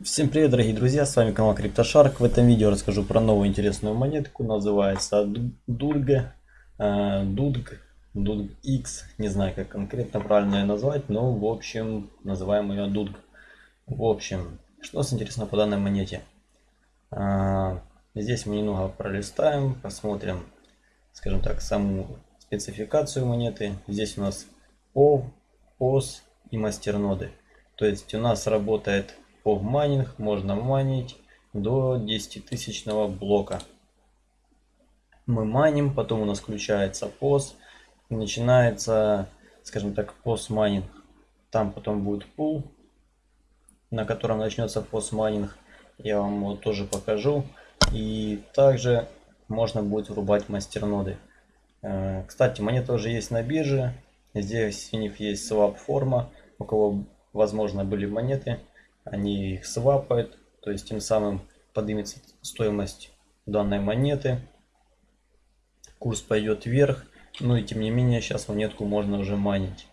Всем привет, дорогие друзья, с вами канал CryptoShark. В этом видео расскажу про новую интересную монетку, называется Дульга, Дудг, Дудг X, не знаю как конкретно правильно ее назвать, но в общем называем ее Дудг. В общем, что нас интересно по данной монете? А, здесь мы немного пролистаем, посмотрим, скажем так, саму спецификацию монеты. Здесь у нас POV, POS и мастерноды. То есть у нас работает POW майнинг, можно майнить до 10 тысячного блока. Мы майним, потом у нас включается POS, начинается, скажем так, POS майнинг. Там потом будет пул, на котором начнется POS майнинг. Я вам его тоже покажу. И также можно будет врубать мастерноды. Э, кстати, монета уже есть на бирже. Здесь у них есть swap форма. У кого, возможно, были монеты, они их свапают. То есть тем самым поднимется стоимость данной монеты. Курс пойдет вверх. Ну и тем не менее, сейчас монетку можно уже манить.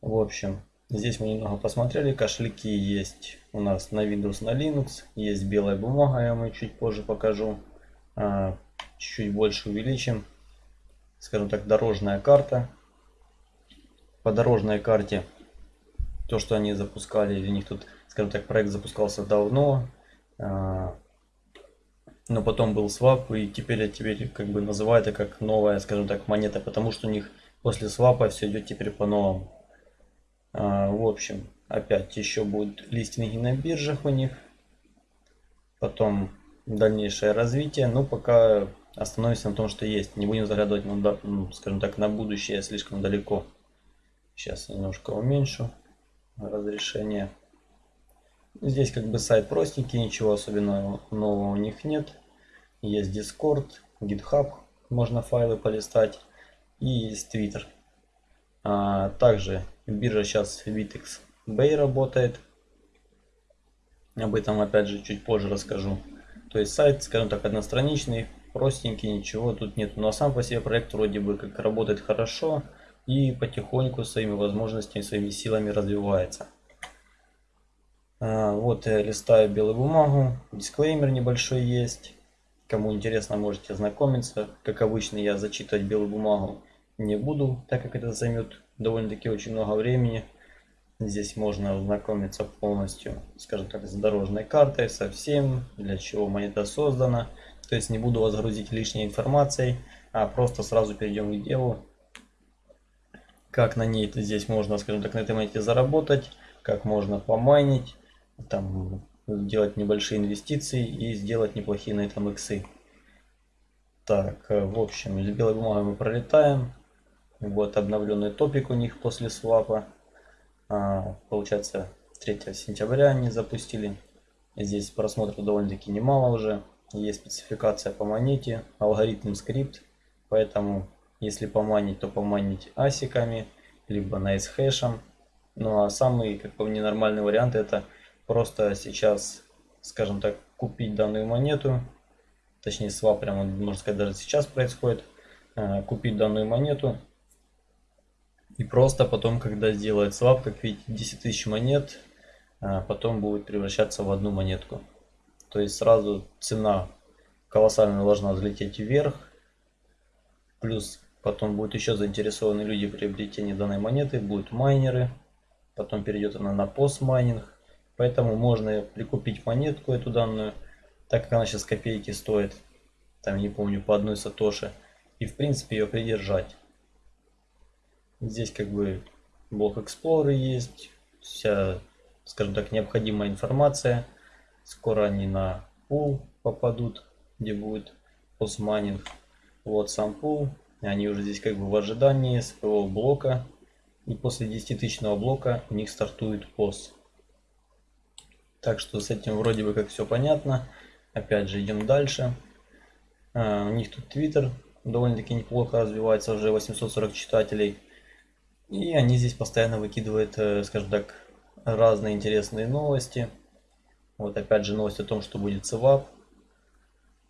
В общем, здесь мы немного посмотрели. Кошельки есть у нас на Windows, на Linux. Есть белая бумага, я вам чуть позже покажу. А, чуть-чуть больше увеличим. Скажем так, дорожная карта по дорожной карте, то, что они запускали, у них тут, скажем так, проект запускался давно, а, но потом был свап, и теперь, теперь как бы называют это как новая, скажем так, монета, потому что у них после свапа все идет теперь по-новому. А, в общем, опять еще будут листинги на биржах у них, потом дальнейшее развитие, но пока остановимся на том, что есть, не будем заглядывать, на, скажем так, на будущее слишком далеко. Сейчас немножко уменьшу разрешение. Здесь как бы сайт простенький, ничего особенного нового у них нет. Есть Discord, GitHub, можно файлы полистать. И есть Twitter. А, также биржа сейчас Vitex Bay работает. Об этом опять же чуть позже расскажу. То есть сайт, скажем так, одностраничный, простенький, ничего тут нет. Но сам по себе проект вроде бы как работает хорошо и потихоньку своими возможностями, своими силами развивается. А, вот я листаю белую бумагу, дисклеймер небольшой есть. Кому интересно, можете ознакомиться. Как обычно, я зачитывать белую бумагу не буду, так как это займет довольно-таки очень много времени. Здесь можно ознакомиться полностью, скажем так, с дорожной картой, со всем, для чего монета создана. То есть не буду вас грузить лишней информацией, а просто сразу перейдем к делу как на ней здесь можно, скажем так, на этой монете заработать, как можно помайнить, там делать небольшие инвестиции и сделать неплохие на этом иксы. Так, э, в общем, из белой бумаги мы пролетаем. Вот обновленный топик у них после свапа. А, получается, 3 сентября они запустили. Здесь просмотров довольно-таки немало уже. Есть спецификация по монете, алгоритм скрипт. Поэтому если поманить, то поманить асиками, либо nice хэшем. Ну а самый, как по мне, нормальный вариант это просто сейчас, скажем так, купить данную монету. Точнее, свап прямо, можно сказать, даже сейчас происходит. Э, купить данную монету. И просто потом, когда сделает свап, как видите, 10 тысяч монет, э, потом будет превращаться в одну монетку. То есть сразу цена колоссально должна взлететь вверх. Плюс Потом будут еще заинтересованы люди в приобретении данной монеты, будут майнеры. Потом перейдет она на постмайнинг. Поэтому можно прикупить монетку эту данную, так как она сейчас копейки стоит. Там не помню, по одной сатоши. И в принципе ее придержать. Здесь как бы блок Explorer есть. Вся, скажем так, необходимая информация. Скоро они на пул попадут, где будет постмайнинг. Вот сам пул. Они уже здесь как бы в ожидании своего блока. И после 10 тысячного блока у них стартует POS. Так что с этим вроде бы как все понятно. Опять же идем дальше. А, у них тут Twitter довольно-таки неплохо развивается, уже 840 читателей. И они здесь постоянно выкидывают, э, скажем так, разные интересные новости. Вот опять же новость о том, что будет свап.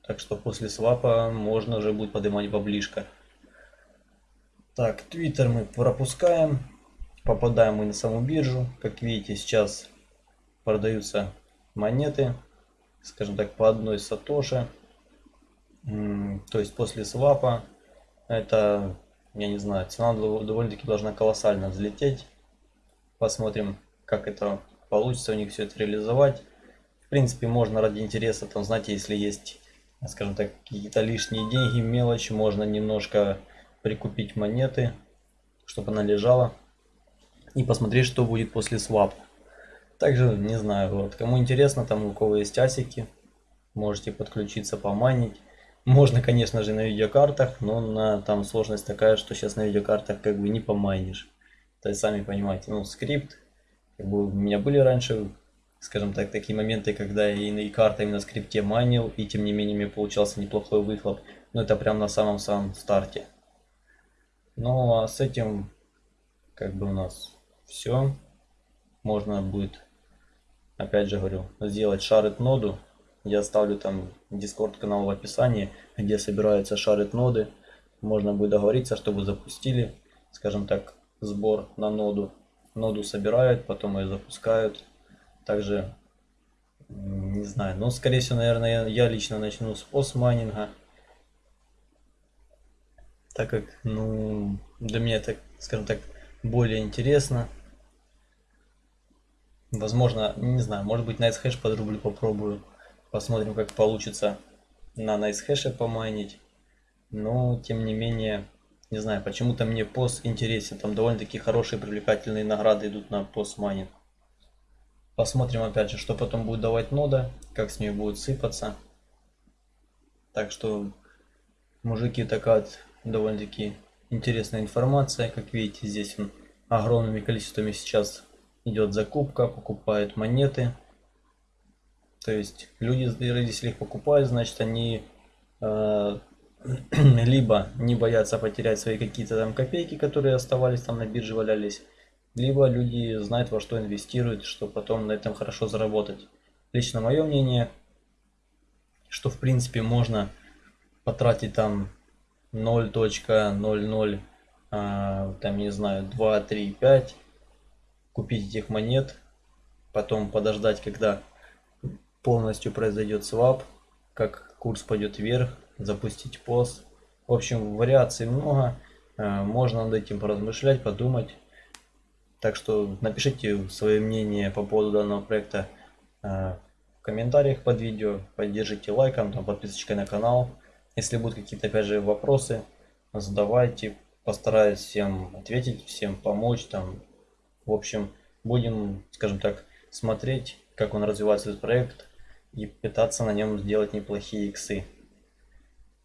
Так что после свапа можно уже будет поднимать баблишко. Так, Twitter мы пропускаем. Попадаем мы на саму биржу. Как видите, сейчас продаются монеты, скажем так, по одной сатоши. То есть после свапа это, я не знаю, цена довольно-таки должна колоссально взлететь. Посмотрим, как это получится у них все это реализовать. В принципе, можно ради интереса, там, знаете, если есть, скажем так, какие-то лишние деньги, мелочи, можно немножко прикупить монеты, чтобы она лежала. И посмотреть, что будет после свапа. Также, не знаю, вот, кому интересно, там у кого есть асики, можете подключиться, поманить. Можно, конечно же, на видеокартах, но на, там сложность такая, что сейчас на видеокартах как бы не помайнишь. То есть, сами понимаете, ну, скрипт, как бы у меня были раньше, скажем так, такие моменты, когда я и на картами на скрипте майнил, и тем не менее мне получался неплохой выхлоп. Но это прям на самом-самом старте. Ну, а с этим, как бы у нас все. Можно будет, опять же говорю, сделать шарит ноду я оставлю там Discord канал в описании, где собираются шарит ноды. Можно будет договориться, чтобы запустили, скажем так, сбор на ноду. Ноду собирают, потом ее запускают. Также, не знаю, но скорее всего, наверное, я лично начну с постмайнинга. Так как, ну, для меня это, скажем так, более интересно. Возможно, не знаю, может быть, Nice Hash под рубль попробую. Посмотрим, как получится на NiceHash помайнить. Но, тем не менее, не знаю, почему-то мне пост интересен. Там довольно-таки хорошие привлекательные награды идут на пост майнинг. Посмотрим опять же, что потом будет давать нода, как с ней будет сыпаться. Так что, мужики, такая довольно-таки интересная информация. Как видите, здесь он огромными количествами сейчас идет закупка, покупают монеты. То есть люди, если их покупают, значит они э, либо не боятся потерять свои какие-то там копейки, которые оставались там на бирже, валялись, либо люди знают во что инвестируют, чтобы потом на этом хорошо заработать. Лично мое мнение, что в принципе можно потратить там 0.00, э, там не знаю, 2, 3, 5, купить этих монет, потом подождать, когда полностью произойдет свап, как курс пойдет вверх, запустить пост. В общем, вариаций много, э, можно над этим поразмышлять, подумать. Так что напишите свое мнение по поводу данного проекта э, в комментариях под видео, поддержите лайком, там, подписочкой на канал. Если будут какие-то опять же вопросы, задавайте, постараюсь всем ответить, всем помочь. Там, в общем, будем, скажем так, смотреть, как он развивается этот проект и пытаться на нем сделать неплохие иксы.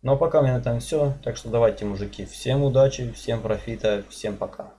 Ну а пока у меня на этом все. Так что давайте, мужики, всем удачи, всем профита, всем пока.